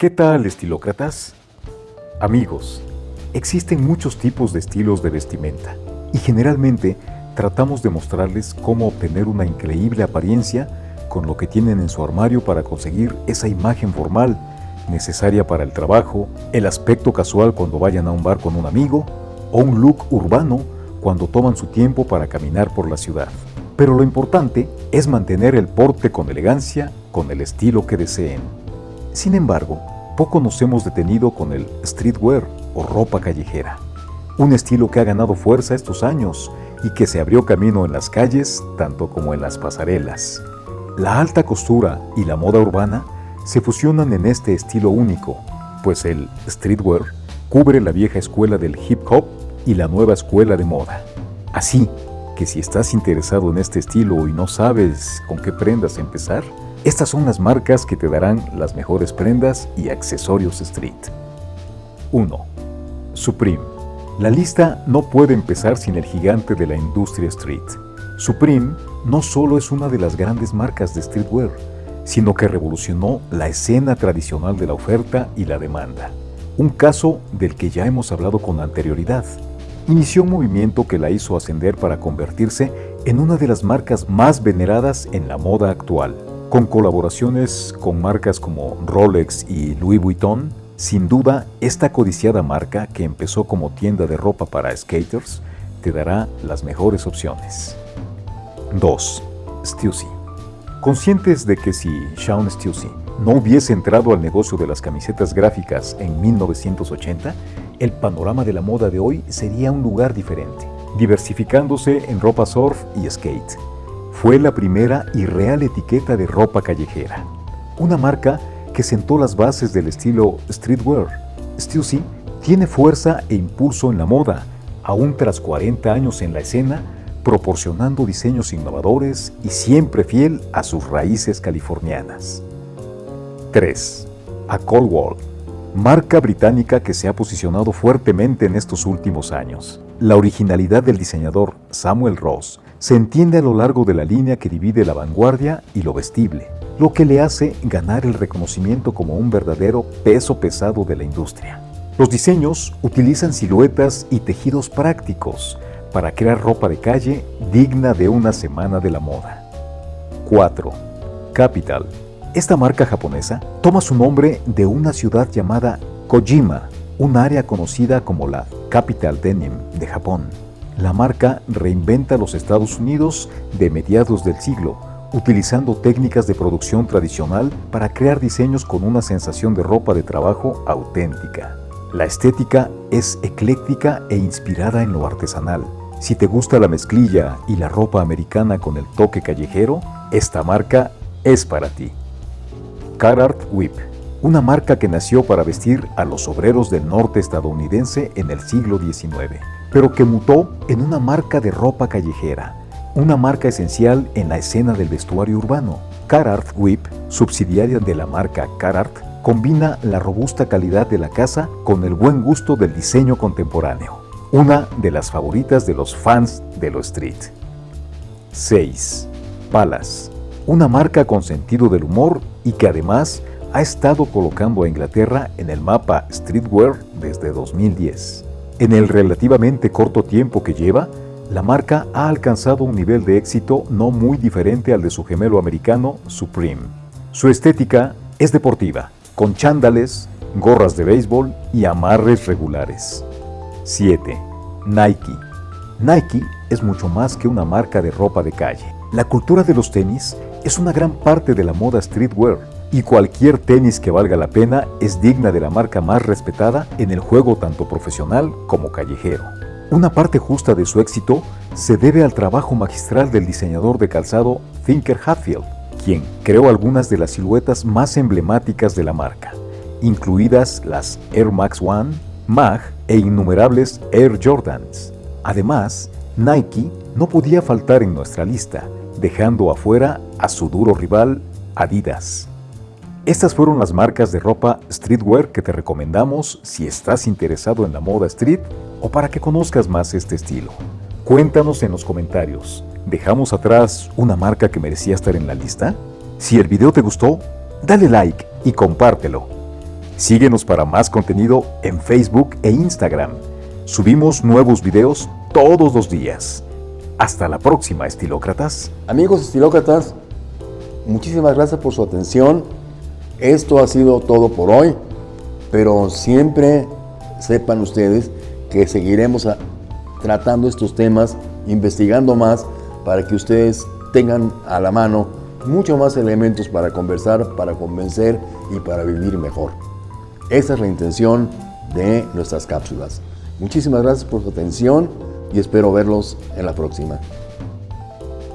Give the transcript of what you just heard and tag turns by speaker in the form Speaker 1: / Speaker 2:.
Speaker 1: ¿Qué tal, estilócratas? Amigos, existen muchos tipos de estilos de vestimenta y generalmente tratamos de mostrarles cómo obtener una increíble apariencia con lo que tienen en su armario para conseguir esa imagen formal necesaria para el trabajo, el aspecto casual cuando vayan a un bar con un amigo o un look urbano cuando toman su tiempo para caminar por la ciudad. Pero lo importante es mantener el porte con elegancia, con el estilo que deseen. Sin embargo, poco nos hemos detenido con el streetwear o ropa callejera, un estilo que ha ganado fuerza estos años y que se abrió camino en las calles tanto como en las pasarelas. La alta costura y la moda urbana se fusionan en este estilo único, pues el streetwear cubre la vieja escuela del hip hop y la nueva escuela de moda. Así que si estás interesado en este estilo y no sabes con qué prendas empezar, estas son las marcas que te darán las mejores prendas y accesorios street. 1. Supreme. La lista no puede empezar sin el gigante de la industria street. Supreme no solo es una de las grandes marcas de streetwear, sino que revolucionó la escena tradicional de la oferta y la demanda. Un caso del que ya hemos hablado con anterioridad. Inició un movimiento que la hizo ascender para convertirse en una de las marcas más veneradas en la moda actual. Con colaboraciones con marcas como Rolex y Louis Vuitton, sin duda esta codiciada marca que empezó como tienda de ropa para skaters te dará las mejores opciones. 2. Stussy Conscientes de que si Shawn Stussy no hubiese entrado al negocio de las camisetas gráficas en 1980, el panorama de la moda de hoy sería un lugar diferente, diversificándose en ropa surf y skate. Fue la primera y real etiqueta de ropa callejera, una marca que sentó las bases del estilo streetwear. Stussy tiene fuerza e impulso en la moda, aún tras 40 años en la escena, proporcionando diseños innovadores y siempre fiel a sus raíces californianas. 3. A Coldwell, marca británica que se ha posicionado fuertemente en estos últimos años. La originalidad del diseñador Samuel Ross se entiende a lo largo de la línea que divide la vanguardia y lo vestible, lo que le hace ganar el reconocimiento como un verdadero peso pesado de la industria. Los diseños utilizan siluetas y tejidos prácticos, para crear ropa de calle digna de una semana de la moda. 4. Capital. Esta marca japonesa toma su nombre de una ciudad llamada Kojima, un área conocida como la Capital Denim de Japón. La marca reinventa los Estados Unidos de mediados del siglo, utilizando técnicas de producción tradicional para crear diseños con una sensación de ropa de trabajo auténtica. La estética es ecléctica e inspirada en lo artesanal, si te gusta la mezclilla y la ropa americana con el toque callejero, esta marca es para ti. Carhartt Whip, una marca que nació para vestir a los obreros del norte estadounidense en el siglo XIX, pero que mutó en una marca de ropa callejera, una marca esencial en la escena del vestuario urbano. Carhartt Whip, subsidiaria de la marca Carhartt, combina la robusta calidad de la casa con el buen gusto del diseño contemporáneo una de las favoritas de los fans de lo street. 6. Palas, una marca con sentido del humor y que además ha estado colocando a Inglaterra en el mapa streetwear desde 2010. En el relativamente corto tiempo que lleva, la marca ha alcanzado un nivel de éxito no muy diferente al de su gemelo americano Supreme. Su estética es deportiva, con chándales, gorras de béisbol y amarres regulares. 7. Nike. Nike es mucho más que una marca de ropa de calle. La cultura de los tenis es una gran parte de la moda streetwear y cualquier tenis que valga la pena es digna de la marca más respetada en el juego tanto profesional como callejero. Una parte justa de su éxito se debe al trabajo magistral del diseñador de calzado Thinker Hatfield, quien creó algunas de las siluetas más emblemáticas de la marca, incluidas las Air Max One, Mag e innumerables Air Jordans. Además, Nike no podía faltar en nuestra lista, dejando afuera a su duro rival Adidas. Estas fueron las marcas de ropa streetwear que te recomendamos si estás interesado en la moda street o para que conozcas más este estilo. Cuéntanos en los comentarios, ¿dejamos atrás una marca que merecía estar en la lista? Si el video te gustó, dale like y compártelo. Síguenos para más contenido en Facebook e Instagram. Subimos nuevos videos todos los días. Hasta la próxima, estilócratas.
Speaker 2: Amigos estilócratas, muchísimas gracias por su atención. Esto ha sido todo por hoy, pero siempre sepan ustedes que seguiremos tratando estos temas, investigando más, para que ustedes tengan a la mano mucho más elementos para conversar, para convencer y para vivir mejor. Esa es la intención de nuestras cápsulas. Muchísimas gracias por su atención y espero verlos en la próxima.